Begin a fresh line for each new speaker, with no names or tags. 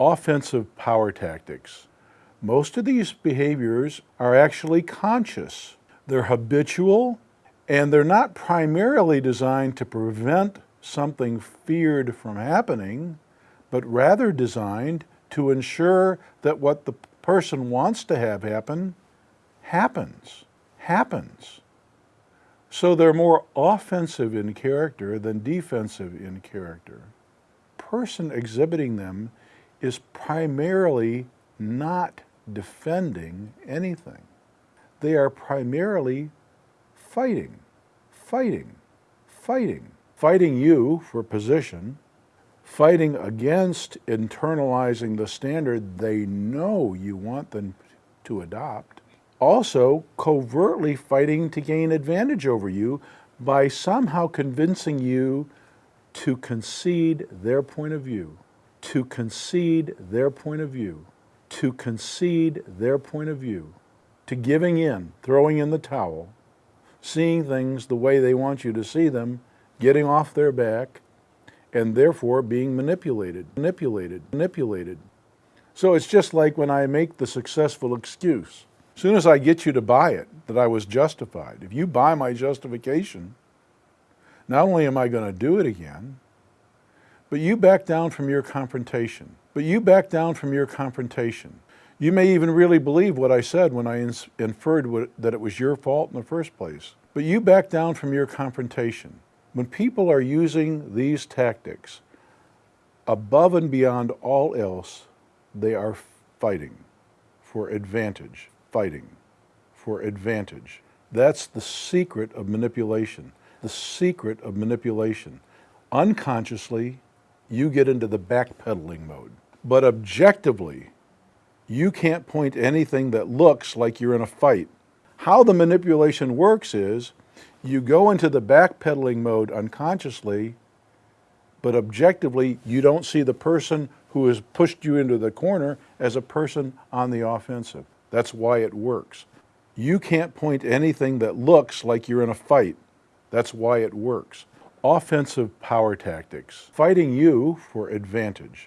offensive power tactics. Most of these behaviors are actually conscious. They're habitual and they're not primarily designed to prevent something feared from happening, but rather designed to ensure that what the person wants to have happen, happens, happens. So they're more offensive in character than defensive in character. Person exhibiting them is primarily not defending anything. They are primarily fighting, fighting, fighting. Fighting you for position, fighting against internalizing the standard they know you want them to adopt. Also, covertly fighting to gain advantage over you by somehow convincing you to concede their point of view to concede their point of view, to concede their point of view, to giving in, throwing in the towel, seeing things the way they want you to see them, getting off their back, and therefore being manipulated, manipulated, manipulated. So it's just like when I make the successful excuse. As soon as I get you to buy it, that I was justified, if you buy my justification, not only am I going to do it again, but you back down from your confrontation. But you back down from your confrontation. You may even really believe what I said when I inferred what, that it was your fault in the first place. But you back down from your confrontation. When people are using these tactics, above and beyond all else, they are fighting for advantage, fighting for advantage. That's the secret of manipulation, the secret of manipulation. Unconsciously, you get into the backpedaling mode. But objectively, you can't point anything that looks like you're in a fight. How the manipulation works is you go into the backpedaling mode unconsciously, but objectively, you don't see the person who has pushed you into the corner as a person on the offensive. That's why it works. You can't point anything that looks like you're in a fight. That's why it works offensive power tactics, fighting you for advantage.